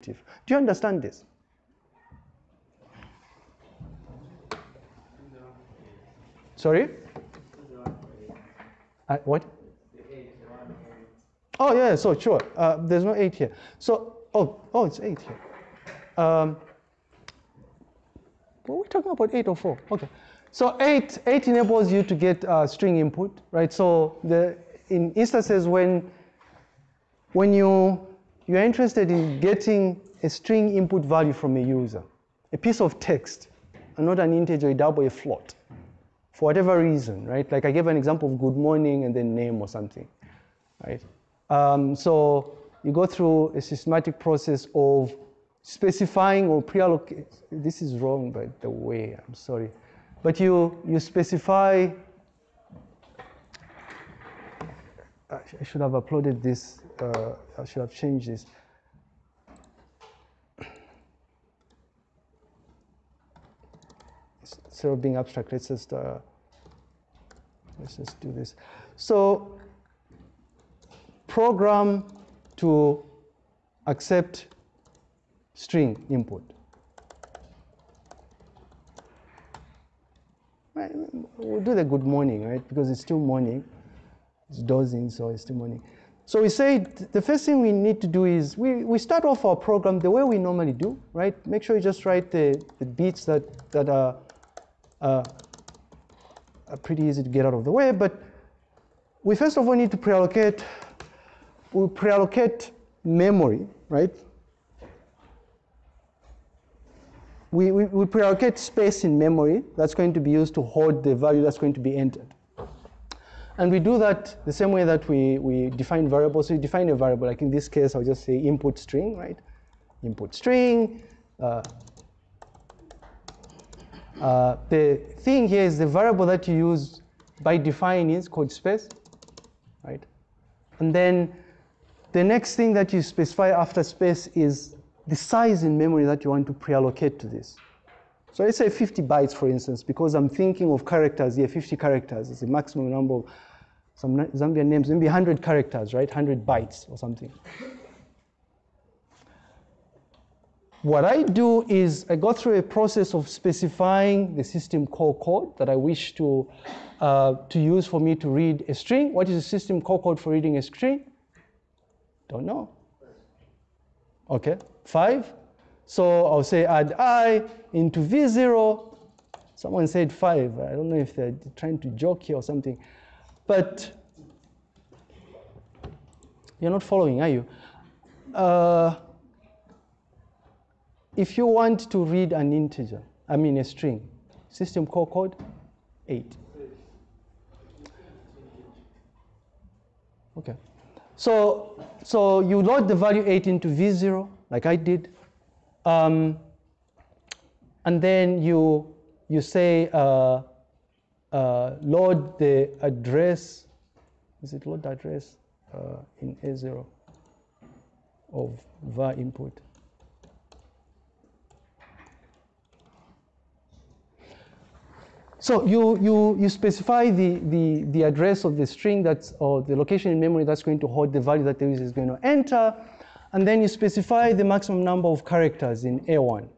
Do you understand this? Sorry? Uh, what? Oh yeah, so sure. Uh, there's no eight here. So oh oh, it's eight here. Um, what are we talking about? Eight or four? Okay. So eight eight enables you to get uh, string input, right? So the in instances when when you you're interested in getting a string input value from a user, a piece of text, and not an integer, a double, a float, for whatever reason, right? Like I gave an example of good morning and then name or something, right? Um, so you go through a systematic process of specifying or pre-allocate. This is wrong, by the way. I'm sorry, but you you specify. I should have uploaded this. Uh, I should have changed this. Instead of being abstract, let's just uh, let's just do this. So program to accept string input. We'll do the good morning, right? Because it's still morning. Dozing, so it's. So we say the first thing we need to do is we, we start off our program the way we normally do, right? Make sure you just write the, the bits that, that are, uh, are pretty easy to get out of the way. But we first of all need to pre-allocate, we pre-allocate memory, right? We, we, we pre-allocate space in memory that's going to be used to hold the value that's going to be entered. And we do that the same way that we, we define variables. So we define a variable, like in this case, I'll just say input string, right? Input string. Uh, uh, the thing here is the variable that you use by defining is called space, right? And then the next thing that you specify after space is the size in memory that you want to pre-allocate to this. So let's say 50 bytes, for instance, because I'm thinking of characters here, 50 characters is the maximum number of some Zambian names, maybe 100 characters, right? 100 bytes or something. What I do is I go through a process of specifying the system call code that I wish to, uh, to use for me to read a string. What is the system call code for reading a string? Don't know. Okay, five. So I'll say add i into v0. Someone said five. I don't know if they're trying to joke here or something. But you're not following, are you? Uh, if you want to read an integer, I mean a string, system call code, 8. Okay. So, so you load the value 8 into V0, like I did. Um, and then you, you say, uh, uh, load the address, is it load address uh, in A0 of var input. So you, you, you specify the, the, the address of the string that's, or the location in memory that's going to hold the value that the user is going to enter, and then you specify the maximum number of characters in A1,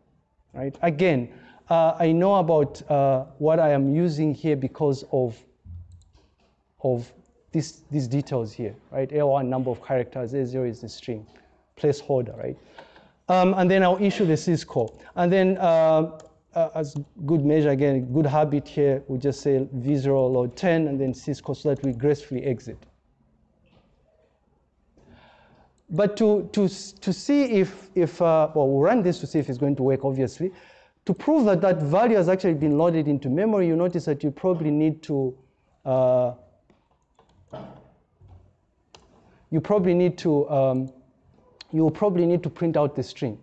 right? Again, uh, I know about uh, what I am using here because of, of this, these details here, right? A1 number of characters, A0 is the string, placeholder, right? Um, and then I'll issue the syscall. And then uh, uh, as good measure, again, good habit here, we just say v0 load 10 and then syscall so that we gracefully exit. But to, to, to see if, if uh, well, we'll run this to see if it's going to work, obviously. To prove that that value has actually been loaded into memory, you notice that you probably need to, uh, you probably need to, um, you probably need to print out the string,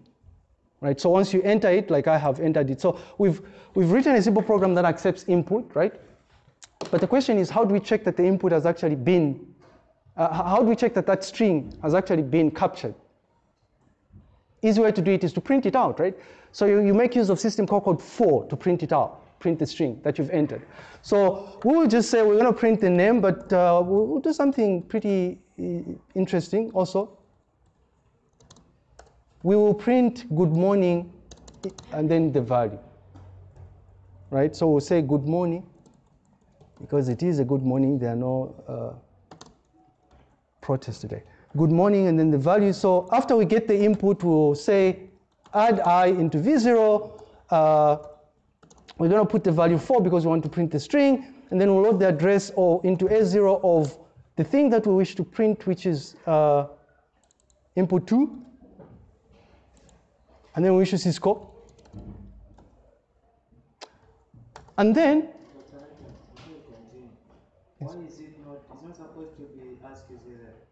right? So once you enter it, like I have entered it. So we've, we've written a simple program that accepts input, right? But the question is, how do we check that the input has actually been, uh, how do we check that that string has actually been captured? Easy way to do it is to print it out, right? So you, you make use of system call code 4 to print it out, print the string that you've entered. So we will just say we're going to print the name, but uh, we'll, do something pretty interesting also. we will print good morning and then the value. Right? So we'll say good morning because it is a good morning. There are no uh, protests today. Good morning and then the value. So after we get the input, we'll say add i into v0. Uh, we're going to put the value 4 because we want to print the string. And then we'll load the address or into A0 of the thing that we wish to print, which is uh, input 2. And then we issue syscall. And then Why is it not, it's not supposed to be ascii is it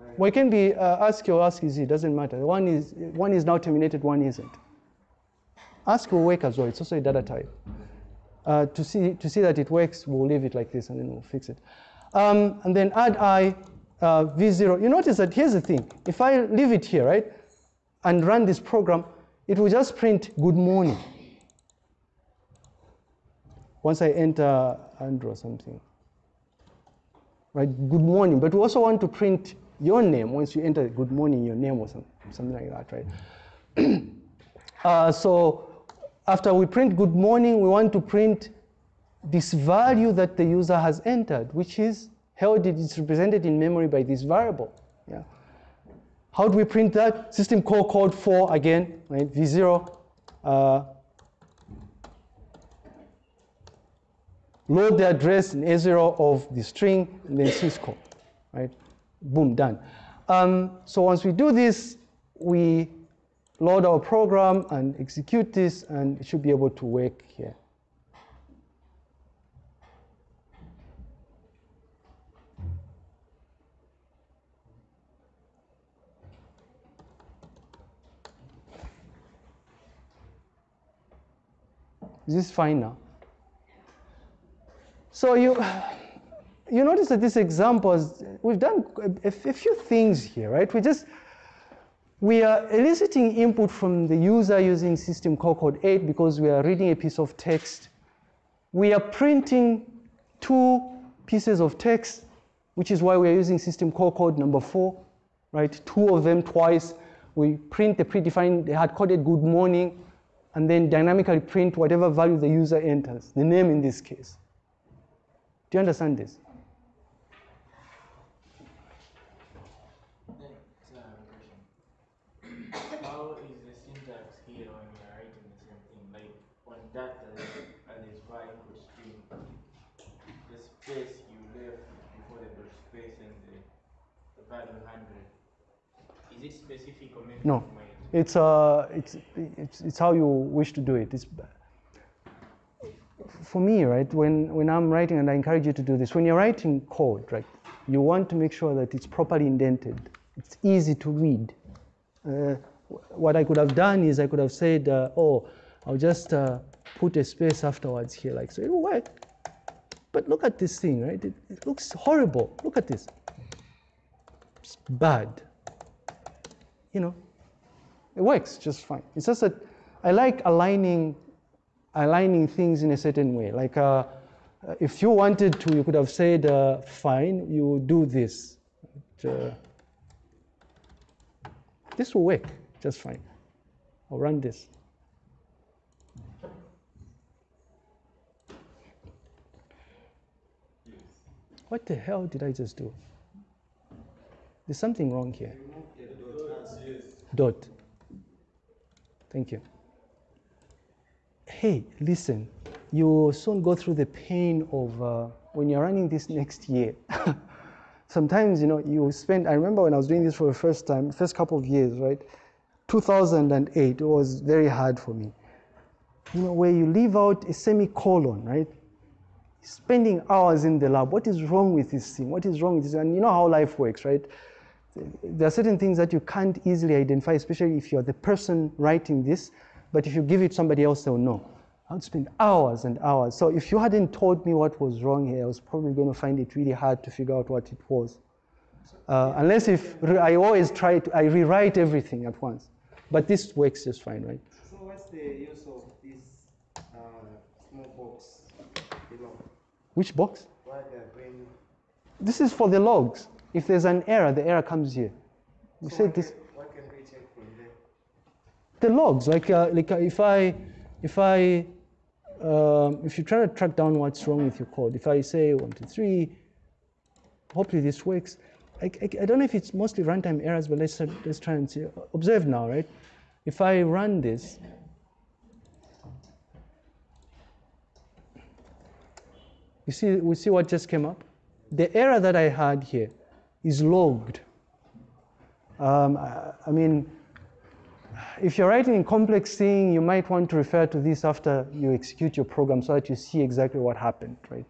like, well, it can be uh, ascii or asciiz, doesn't matter. One is, one is now terminated, one isn't. Ascii will work as well, it's also a data type. Uh, to, see, to see that it works, we'll leave it like this and then we'll fix it. Um, and then add i uh, v0. You notice that here's the thing. If I leave it here, right, and run this program, it will just print good morning. Once I enter Andrew or something. Right, good morning. But we also want to print your name once you enter good morning, your name or some, something like that, right? uh, so after we print good morning, we want to print this value that the user has entered, which is held, it's represented in memory by this variable. Yeah. How do we print that? System call code for again, right? V0. Uh, load the address in A0 of the string and then syscall, right? Boom, done. Um, so once we do this, we load our program and execute this and it should be able to work here. Is this fine now? So you, you notice that this example, is, we've done a, a few things here, right? We just, we are eliciting input from the user using system call code 8 because we are reading a piece of text. We are printing two pieces of text, which is why we are using system call code number 4, right? Two of them twice. We print the predefined, the hard-coded good morning, and then dynamically print whatever value the user enters, the name in this case. Do you understand this? How is the syntax here when you're writing the same thing? Like on and var input string, the space you left before the space and the, the value 100. Is it specific or maybe No. It's, uh, it's, it's, it's how you wish to do it. It's, for me, right, when, when I'm writing, and I encourage you to do this, when you're writing code, right, you want to make sure that it's properly indented. It's easy to read. Uh, what I could have done is I could have said, uh, oh, I'll just uh, put a space afterwards here, like so. It will work. But look at this thing, right? It, it looks horrible. Look at this. It's bad. You know, it works just fine. It's just that I like aligning, aligning things in a certain way. Like uh, if you wanted to, you could have said, uh, fine, you do this. Uh, this will work just fine. I'll run this. What the hell did I just do? There's something wrong here. Dot. Thank you. Hey, listen, you will soon go through the pain of uh, when you're running this next year. Sometimes, you know, you spend, I remember when I was doing this for the first time, first couple of years, right? 2008, it was very hard for me. You know, where you leave out a semicolon, right? Spending hours in the lab. What is wrong with this thing? What is wrong with this? And you know how life works, right? There are certain things that you can't easily identify, especially if you're the person writing this. But if you give it somebody else, they'll know. I would spend hours and hours. So if you hadn't told me what was wrong here, I was probably going to find it really hard to figure out what it was. Uh, unless if I always try to, I rewrite everything at once. But this works just fine, right? So what's the use of this uh, small box below? Which box? Why they're bringing? This is for the logs. If there's an error, the error comes here. We So said this. What can we check from there? the logs, like, uh, like uh, if I, if I, um, if you try to track down what's wrong with your code, if I say one, two, three, hopefully this works. I, I, I don't know if it's mostly runtime errors, but let's, let's try and see. Observe now, right? If I run this, you see, we see what just came up? The error that I had here is logged. Um, I, I mean, if you're writing a complex thing, you might want to refer to this after you execute your program so that you see exactly what happened, right?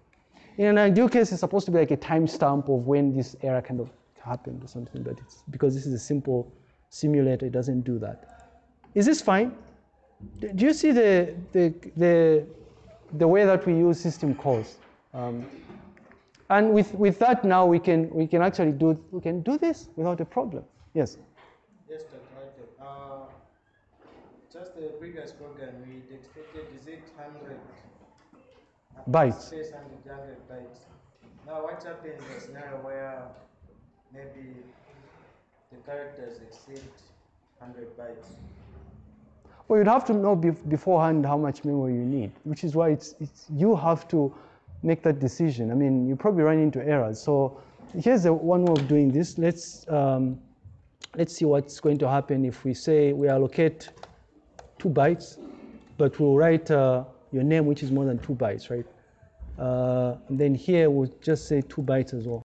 In an ideal case, it's supposed to be like a timestamp of when this error kind of happened or something, but it's because this is a simple simulator, it doesn't do that. Is this fine? Do you see the, the, the, the way that we use system calls? Um, and with, with that now we can, we can actually do, we can do this without a problem. Yes? Yes, Dr. Michael. Uh, just the previous program, we expected is it 100 Bytes. Space 100, 100 bytes. Now, what happens in a scenario where maybe the characters exceed 100 bytes? Well, you'd have to know beforehand how much memory you need, which is why it's, it's, you have to make that decision. I mean, you probably run into errors. So here's the one way of doing this. Let's, um, let's see what's going to happen if we say we allocate two bytes, but we'll write uh, your name, which is more than two bytes, right? Uh, and then here we'll just say two bytes as well.